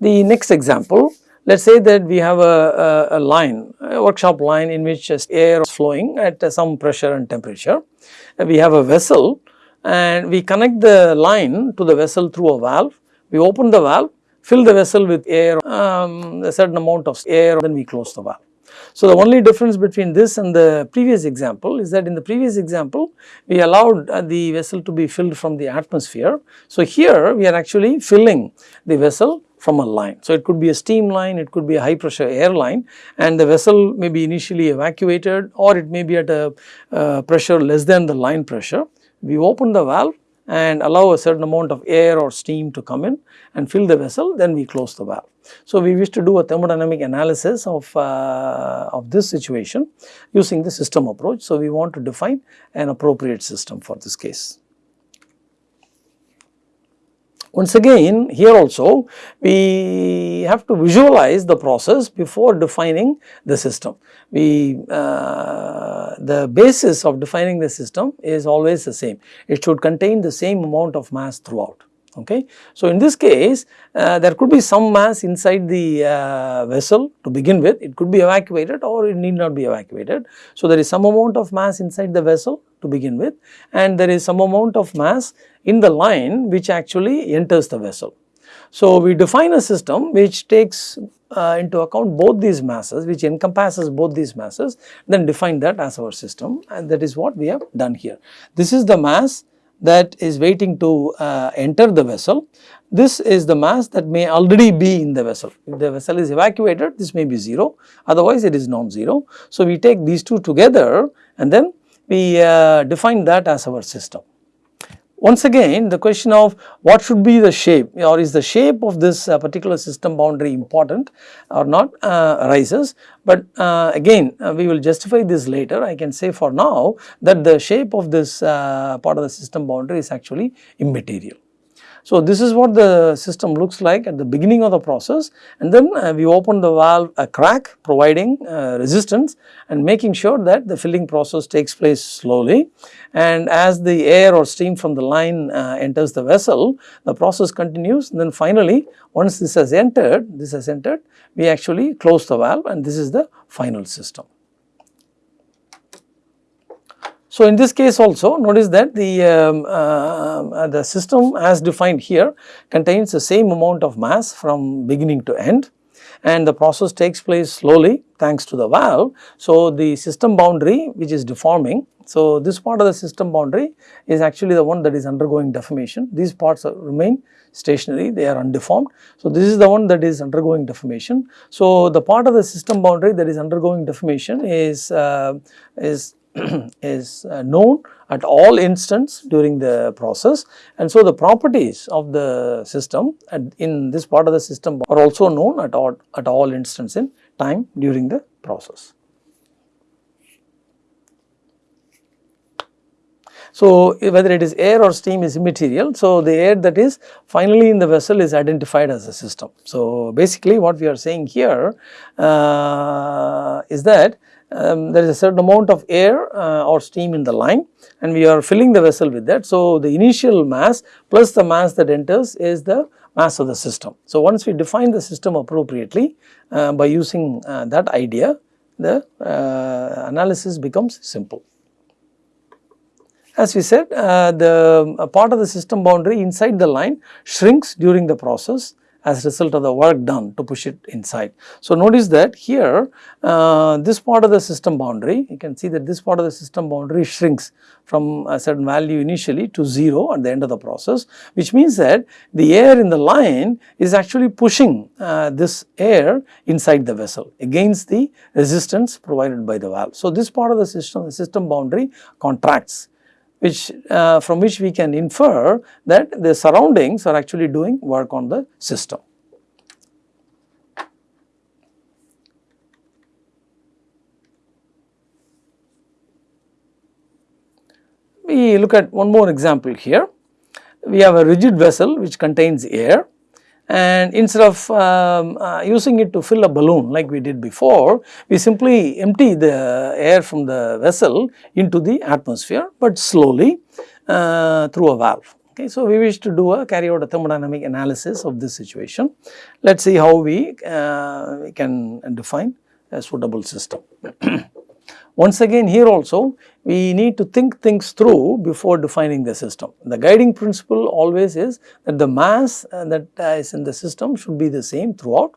The next example, let us say that we have a, a, a, line, a workshop line in which air is flowing at some pressure and temperature. We have a vessel and we connect the line to the vessel through a valve. We open the valve, fill the vessel with air, um, a certain amount of air, then we close the valve. So, the only difference between this and the previous example is that in the previous example we allowed uh, the vessel to be filled from the atmosphere. So, here we are actually filling the vessel from a line. So, it could be a steam line, it could be a high pressure air line and the vessel may be initially evacuated or it may be at a uh, pressure less than the line pressure. We open the valve and allow a certain amount of air or steam to come in and fill the vessel then we close the valve. So, we wish to do a thermodynamic analysis of, uh, of this situation using the system approach. So, we want to define an appropriate system for this case. Once again here also we have to visualize the process before defining the system. We uh, the basis of defining the system is always the same. It should contain the same amount of mass throughout okay. So, in this case uh, there could be some mass inside the uh, vessel to begin with it could be evacuated or it need not be evacuated. So, there is some amount of mass inside the vessel to begin with and there is some amount of mass in the line which actually enters the vessel. So, we define a system which takes uh, into account both these masses which encompasses both these masses then define that as our system and that is what we have done here. This is the mass that is waiting to uh, enter the vessel. This is the mass that may already be in the vessel. If the vessel is evacuated, this may be 0, otherwise it is non-zero. So, we take these two together and then we uh, define that as our system. Once again the question of what should be the shape or is the shape of this uh, particular system boundary important or not uh, arises. But uh, again uh, we will justify this later I can say for now that the shape of this uh, part of the system boundary is actually immaterial. So, this is what the system looks like at the beginning of the process. And then uh, we open the valve a crack providing uh, resistance and making sure that the filling process takes place slowly. And as the air or steam from the line uh, enters the vessel the process continues. And then finally once this has entered this has entered we actually close the valve and this is the final system. So, in this case also notice that the, um, uh, the system as defined here contains the same amount of mass from beginning to end and the process takes place slowly thanks to the valve. So, the system boundary which is deforming. So, this part of the system boundary is actually the one that is undergoing deformation. These parts are, remain stationary, they are undeformed. So, this is the one that is undergoing deformation. So, the part of the system boundary that is undergoing deformation is, uh, is is uh, known at all instants during the process and so the properties of the system in this part of the system are also known at all at all instants in time during the process. So, whether it is air or steam is immaterial. So, the air that is finally in the vessel is identified as a system. So, basically what we are saying here uh, is that um, there is a certain amount of air uh, or steam in the line and we are filling the vessel with that. So, the initial mass plus the mass that enters is the mass of the system. So, once we define the system appropriately uh, by using uh, that idea the uh, analysis becomes simple. As we said uh, the part of the system boundary inside the line shrinks during the process as a result of the work done to push it inside. So, notice that here uh, this part of the system boundary you can see that this part of the system boundary shrinks from a certain value initially to 0 at the end of the process which means that the air in the line is actually pushing uh, this air inside the vessel against the resistance provided by the valve. So, this part of the system the system boundary contracts which uh, from which we can infer that the surroundings are actually doing work on the system. We look at one more example here. We have a rigid vessel which contains air and instead of um, uh, using it to fill a balloon like we did before, we simply empty the air from the vessel into the atmosphere, but slowly uh, through a valve. Okay, so, we wish to do a carry out a thermodynamic analysis of this situation. Let us see how we, uh, we can define a suitable system. Once again here also we need to think things through before defining the system. The guiding principle always is that the mass uh, that is in the system should be the same throughout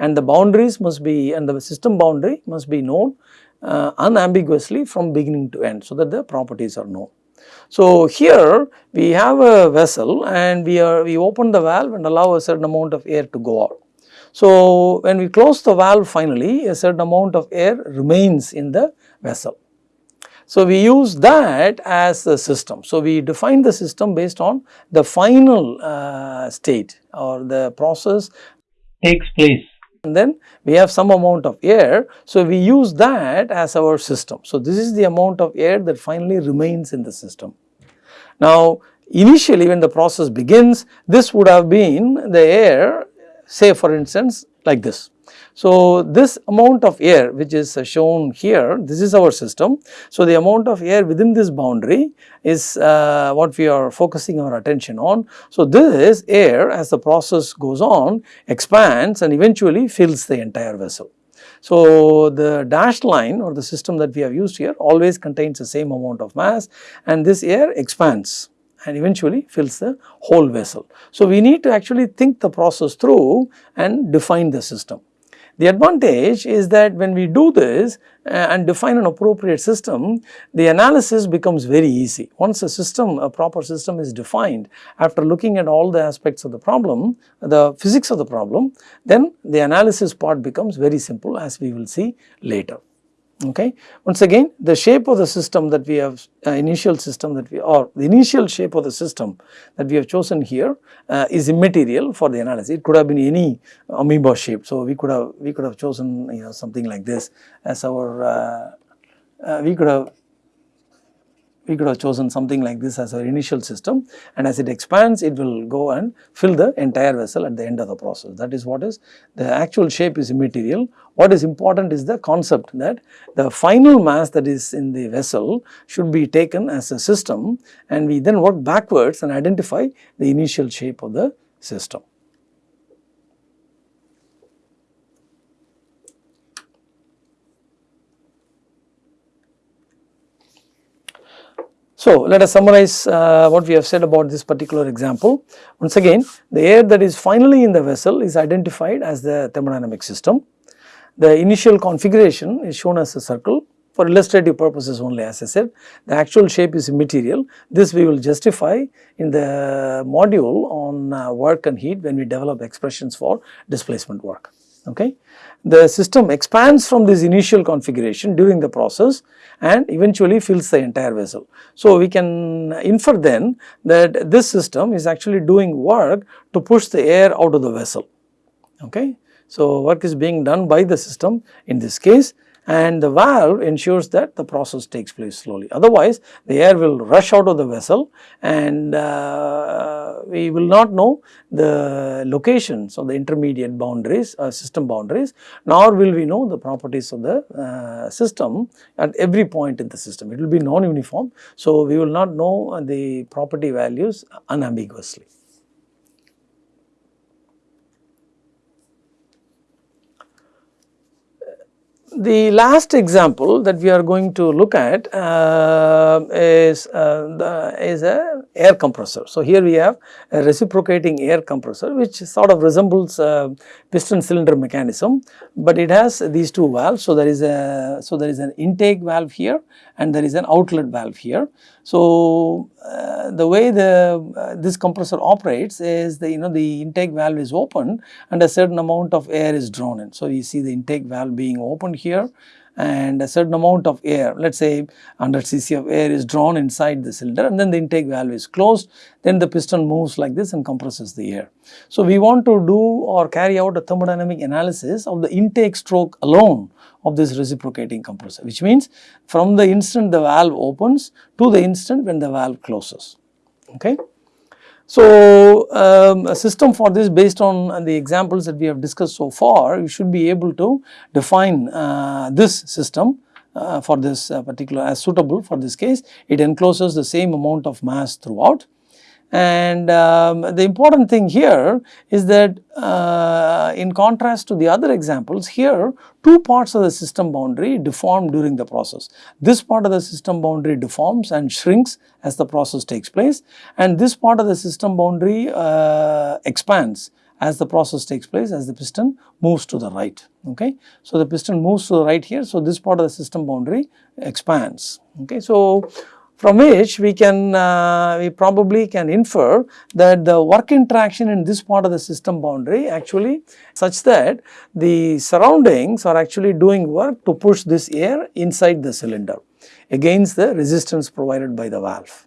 and the boundaries must be and the system boundary must be known uh, unambiguously from beginning to end so that the properties are known. So, here we have a vessel and we are we open the valve and allow a certain amount of air to go out. So, when we close the valve finally a certain amount of air remains in the vessel. So, we use that as the system. So, we define the system based on the final uh, state or the process takes place and then we have some amount of air. So, we use that as our system. So, this is the amount of air that finally remains in the system. Now, initially when the process begins this would have been the air say for instance like this. So, this amount of air which is shown here this is our system. So, the amount of air within this boundary is uh, what we are focusing our attention on. So, this air as the process goes on expands and eventually fills the entire vessel. So, the dashed line or the system that we have used here always contains the same amount of mass and this air expands and eventually fills the whole vessel. So, we need to actually think the process through and define the system. The advantage is that when we do this uh, and define an appropriate system, the analysis becomes very easy. Once a system, a proper system is defined, after looking at all the aspects of the problem, the physics of the problem, then the analysis part becomes very simple as we will see later okay. Once again the shape of the system that we have uh, initial system that we or the initial shape of the system that we have chosen here uh, is immaterial for the analysis it could have been any amoeba shape. So, we could have we could have chosen you know something like this as our uh, uh we could have we could have chosen something like this as our initial system and as it expands it will go and fill the entire vessel at the end of the process. That is what is the actual shape is immaterial. What is important is the concept that the final mass that is in the vessel should be taken as a system and we then work backwards and identify the initial shape of the system. So, let us summarize uh, what we have said about this particular example. Once again, the air that is finally in the vessel is identified as the thermodynamic system. The initial configuration is shown as a circle for illustrative purposes only as I said. The actual shape is immaterial. This we will justify in the module on uh, work and heat when we develop expressions for displacement work. Okay the system expands from this initial configuration during the process and eventually fills the entire vessel. So, we can infer then that this system is actually doing work to push the air out of the vessel. Okay. So, work is being done by the system in this case and the valve ensures that the process takes place slowly. Otherwise, the air will rush out of the vessel and uh, we will not know the locations of the intermediate boundaries, uh, system boundaries, nor will we know the properties of the uh, system at every point in the system. It will be non-uniform. So, we will not know the property values unambiguously. The last example that we are going to look at uh, is, uh, the, is a air compressor. So, here we have a reciprocating air compressor which sort of resembles a piston cylinder mechanism, but it has these two valves. So, there is a so there is an intake valve here and there is an outlet valve here. So, uh, the way the uh, this compressor operates is the you know the intake valve is open and a certain amount of air is drawn in. So, you see the intake valve being opened here and a certain amount of air let us say 100 cc of air is drawn inside the cylinder and then the intake valve is closed then the piston moves like this and compresses the air. So, we want to do or carry out a thermodynamic analysis of the intake stroke alone of this reciprocating compressor which means from the instant the valve opens to the instant when the valve closes. Okay. So, um, a system for this based on the examples that we have discussed so far, you should be able to define uh, this system uh, for this uh, particular as suitable for this case. It encloses the same amount of mass throughout And um, the important thing here is that uh, in contrast to the other examples here two parts of the system boundary deform during the process. This part of the system boundary deforms and shrinks as the process takes place and this part of the system boundary uh, expands as the process takes place as the piston moves to the right okay. So, the piston moves to the right here so this part of the system boundary expands okay. So, from which we can uh, we probably can infer that the work interaction in this part of the system boundary actually such that the surroundings are actually doing work to push this air inside the cylinder against the resistance provided by the valve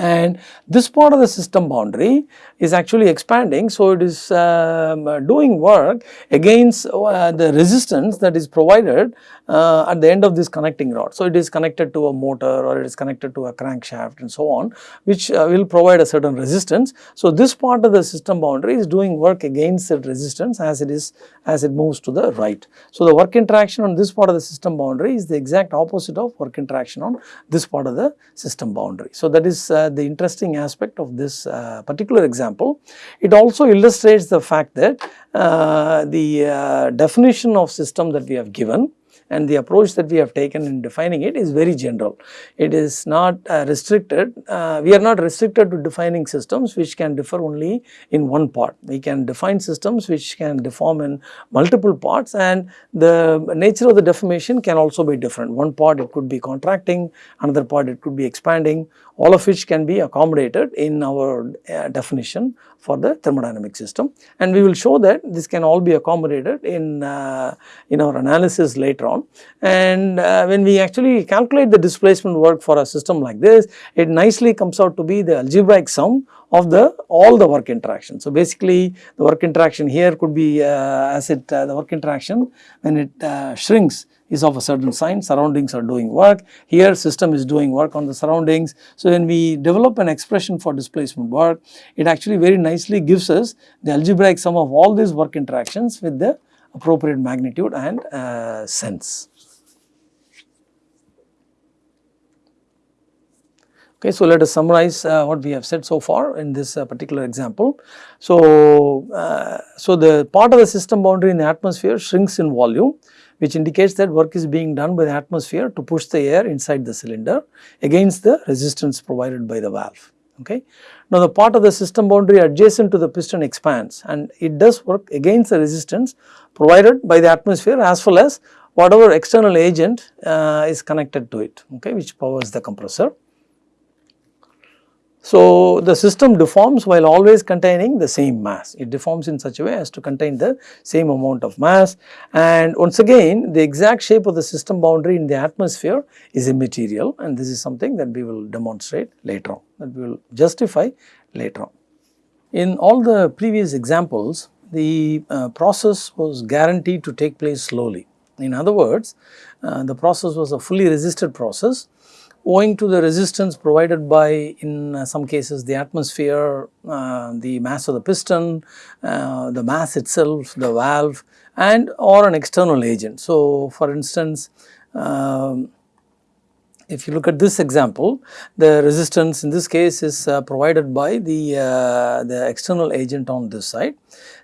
and this part of the system boundary is actually expanding. So, it is um, doing work against uh, the resistance that is provided uh, at the end of this connecting rod. So, it is connected to a motor or it is connected to a crankshaft and so on which uh, will provide a certain resistance. So, this part of the system boundary is doing work against that resistance as it is as it moves to the right. So, the work interaction on this part of the system boundary is the exact opposite of work interaction on this part of the system boundary. So, that is uh, the interesting aspect of this uh, particular example. It also illustrates the fact that uh, the uh, definition of system that we have given and the approach that we have taken in defining it is very general. It is not uh, restricted, uh, we are not restricted to defining systems which can differ only in one part. We can define systems which can deform in multiple parts and the nature of the deformation can also be different. One part it could be contracting, another part it could be expanding, all of which can be accommodated in our uh, definition for the thermodynamic system and we will show that this can all be accommodated in, uh, in our analysis later on. And uh, when we actually calculate the displacement work for a system like this, it nicely comes out to be the algebraic sum of the all the work interaction. So, basically the work interaction here could be uh, as it uh, the work interaction when it uh, shrinks is of a certain sign, surroundings are doing work, here system is doing work on the surroundings. So, when we develop an expression for displacement work, it actually very nicely gives us the algebraic sum of all these work interactions with the appropriate magnitude and uh, sense. Okay, so let us summarize uh, what we have said so far in this uh, particular example. So, uh, so the part of the system boundary in the atmosphere shrinks in volume which indicates that work is being done by the atmosphere to push the air inside the cylinder against the resistance provided by the valve. Okay. Now, the part of the system boundary adjacent to the piston expands and it does work against the resistance provided by the atmosphere as well as whatever external agent uh, is connected to it okay, which powers the compressor. So, the system deforms while always containing the same mass. It deforms in such a way as to contain the same amount of mass and once again the exact shape of the system boundary in the atmosphere is immaterial and this is something that we will demonstrate later on that we will justify later on. In all the previous examples the uh, process was guaranteed to take place slowly. In other words uh, the process was a fully resisted process owing to the resistance provided by in uh, some cases the atmosphere, uh, the mass of the piston, uh, the mass itself, the valve and or an external agent. So, for instance, um, if you look at this example, the resistance in this case is uh, provided by the, uh, the external agent on this side.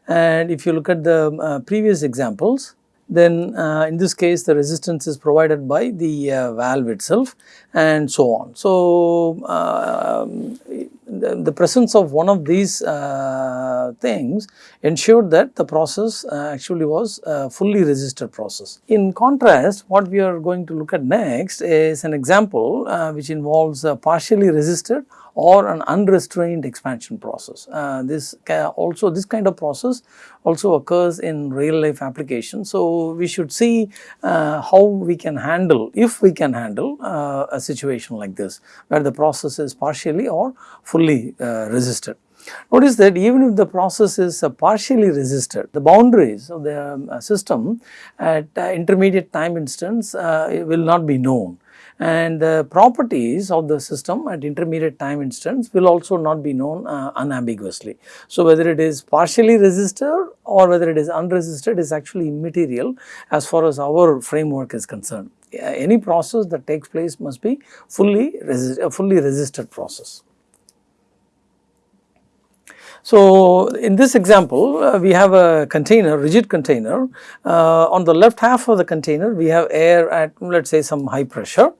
And if you look at the uh, previous examples, then uh, in this case the resistance is provided by the uh, valve itself and so on. So, uh, the, presence of one of these uh, things ensured that the process uh, actually was a fully resisted process. In contrast, what we are going to look at next is an example uh, which involves a partially resisted or an unrestrained expansion process. Uh, this also this kind of process also occurs in real life applications. So, we should see uh, how we can handle if we can handle uh, a situation like this where the process is partially or fully uh, resisted. Notice that even if the process is uh, partially resisted, the boundaries of the um, system at uh, intermediate time instants will not be known and the properties of the system at intermediate time instants will also not be known uh, unambiguously. So, whether it is partially resisted or whether it is unresisted is actually immaterial as far as our framework is concerned. Any process that takes place must be fully, a fully resisted process. So, in this example uh, we have a container rigid container uh, on the left half of the container we have air at let us say some high pressure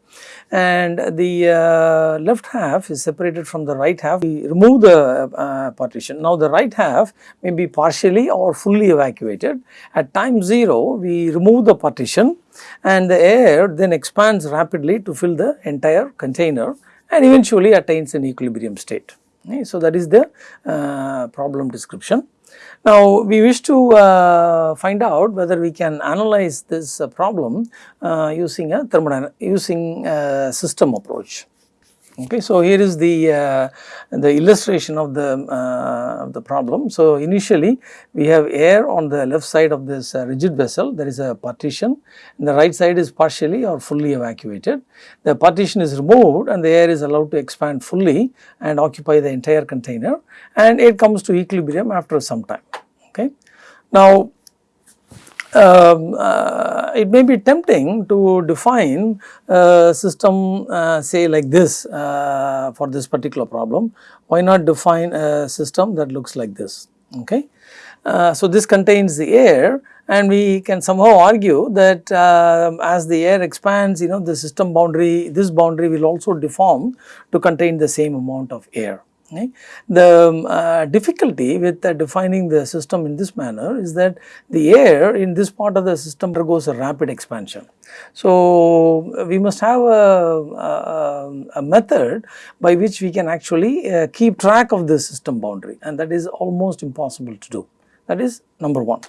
and the uh, left half is separated from the right half we remove the uh, partition. Now the right half may be partially or fully evacuated at time 0 we remove the partition and the air then expands rapidly to fill the entire container and eventually attains an equilibrium state. Okay. So, that is the uh, problem description. Now, we wish to uh, find out whether we can analyze this uh, problem uh, using a thermodynamic using a system approach. Okay, so here is the uh, the illustration of the uh, of the problem. So initially we have air on the left side of this uh, rigid vessel. There is a partition. And the right side is partially or fully evacuated. The partition is removed, and the air is allowed to expand fully and occupy the entire container, and it comes to equilibrium after some time. Okay. Now um, uh, it may be tempting to define a system uh, say like this uh, for this particular problem. Why not define a system that looks like this? Okay. Uh, so, this contains the air and we can somehow argue that uh, as the air expands you know the system boundary this boundary will also deform to contain the same amount of air. Right. The um, uh, difficulty with uh, defining the system in this manner is that the air in this part of the system undergoes a rapid expansion. So, we must have a, a, a method by which we can actually uh, keep track of the system boundary and that is almost impossible to do that is number 1.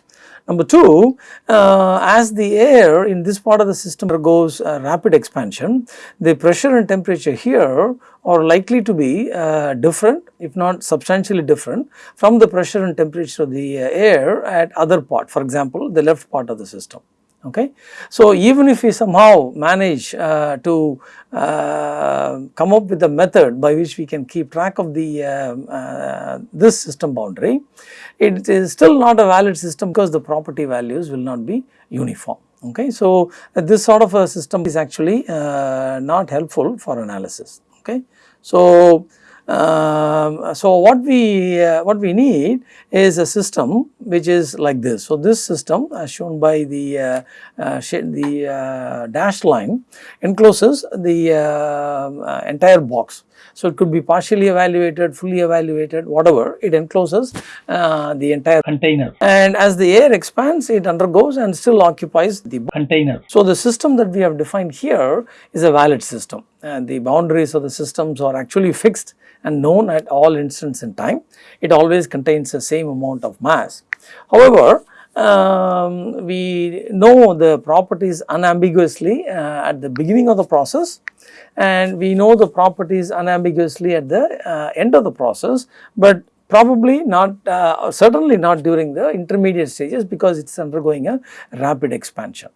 Number 2, uh, as the air in this part of the system undergoes uh, rapid expansion, the pressure and temperature here are likely to be uh, different if not substantially different from the pressure and temperature of the uh, air at other part for example the left part of the system okay. So, even if we somehow manage uh, to uh, come up with a method by which we can keep track of the uh, uh this system boundary, it is still not a valid system because the property values will not be uniform. Okay. So, this sort of a system is actually uh, not helpful for analysis. Okay. So, um, so what we uh, what we need is a system which is like this. So this system as shown by the uh, uh, the uh, dashed line encloses the uh, entire box. So it could be partially evacuated, fully evacuated, whatever. It encloses uh, the entire container. And as the air expands, it undergoes and still occupies the container. So the system that we have defined here is a valid system. And the boundaries of the systems are actually fixed and known at all instants in time. It always contains the same amount of mass. However, um, we know the properties unambiguously uh, at the beginning of the process and we know the properties unambiguously at the uh, end of the process, but probably not uh, certainly not during the intermediate stages because it is undergoing a rapid expansion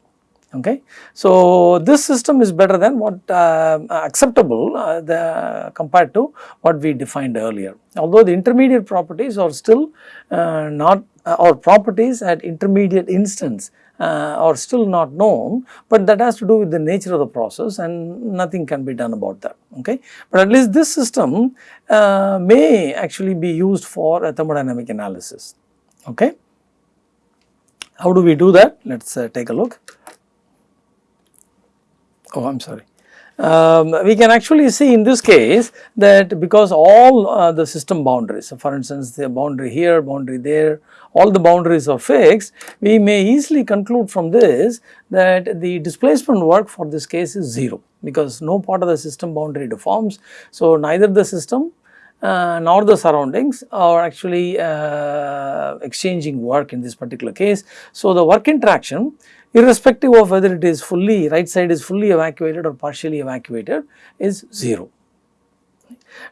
okay. So, this system is better than what uh, acceptable uh, the compared to what we defined earlier. Although the intermediate properties are still uh, not uh, or properties at intermediate instants uh, are still not known, but that has to do with the nature of the process and nothing can be done about that. Okay. But at least this system uh, may actually be used for a thermodynamic analysis. Okay. How do we do that? Let us take a look oh I am sorry. Um, we can actually see in this case that because all uh, the system boundaries, so for instance the boundary here, boundary there, all the boundaries are fixed, we may easily conclude from this that the displacement work for this case is 0 because no part of the system boundary deforms. So, neither the system uh, nor the surroundings are actually uh, exchanging work in this particular case. So, the work interaction irrespective of whether it is fully right side is fully evacuated or partially evacuated is 0.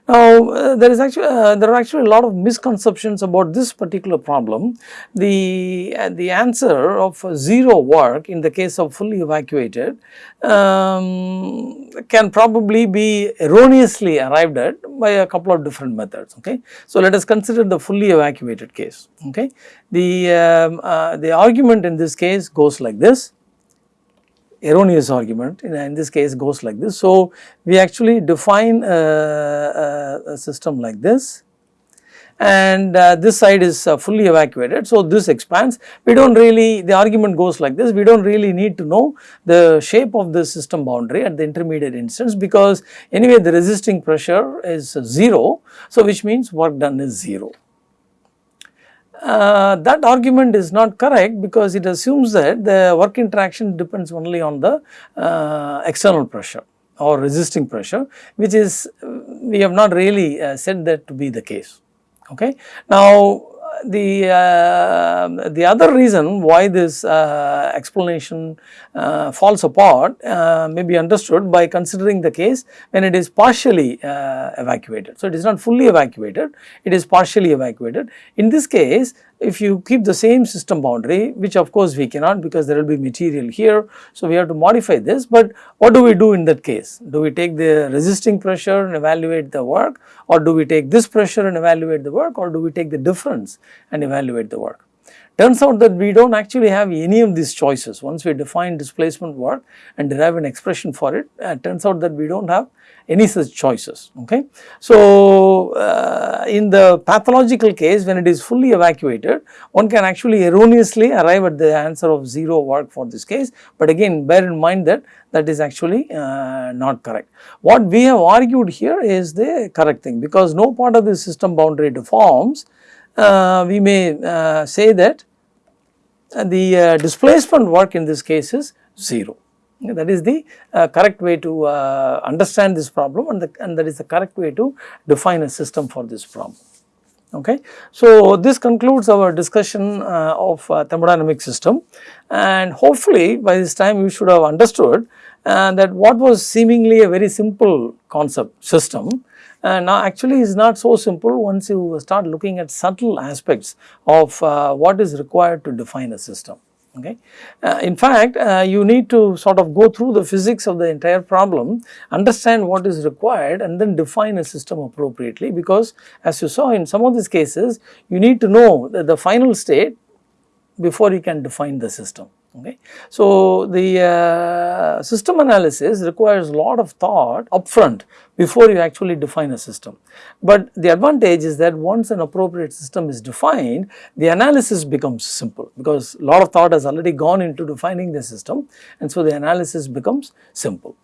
Now, uh, there is actually uh, there are actually a lot of misconceptions about this particular problem. The uh, the answer of zero work in the case of fully evacuated um, can probably be erroneously arrived at by a couple of different methods. Okay, so let us consider the fully evacuated case. Okay, the um, uh, the argument in this case goes like this erroneous argument in, in, this case goes like this. So, we actually define a, a, system like this and uh, this side is uh, fully evacuated. So, this expands we do not really the argument goes like this we do not really need to know the shape of the system boundary at the intermediate instants because anyway the resisting pressure is 0. So, which means work done is 0. Uh, that argument is not correct because it assumes that the work interaction depends only on the uh, external pressure or resisting pressure which is we have not really uh, said that to be the case. Okay. Now the uh, the other reason why this uh, explanation uh, falls apart uh, may be understood by considering the case when it is partially uh, evacuated. So, it is not fully evacuated, it is partially evacuated. In this case, if you keep the same system boundary which of course we cannot because there will be material here. So, we have to modify this but what do we do in that case? Do we take the resisting pressure and evaluate the work or do we take this pressure and evaluate the work or do we take the difference and evaluate the work? Turns out that we do not actually have any of these choices once we define displacement work and derive an expression for it, uh, turns out that we do not have any such choices. Okay. So, uh, in the pathological case when it is fully evacuated one can actually erroneously arrive at the answer of 0 work for this case, but again bear in mind that that is actually uh, not correct. What we have argued here is the correct thing because no part of the system boundary deforms uh, we may uh, say that the uh, displacement work in this case is 0. That is the uh, correct way to uh, understand this problem and, the, and that is the correct way to define a system for this problem. Okay. So, this concludes our discussion uh, of uh, thermodynamic system and hopefully by this time you should have understood uh, that what was seemingly a very simple concept system uh, now actually is not so simple once you start looking at subtle aspects of uh, what is required to define a system okay. Uh, in fact, uh, you need to sort of go through the physics of the entire problem, understand what is required and then define a system appropriately because as you saw in some of these cases, you need to know the, the final state before you can define the system. Okay. So, the uh, system analysis requires a lot of thought upfront before you actually define a system. But the advantage is that once an appropriate system is defined, the analysis becomes simple because a lot of thought has already gone into defining the system and so the analysis becomes simple.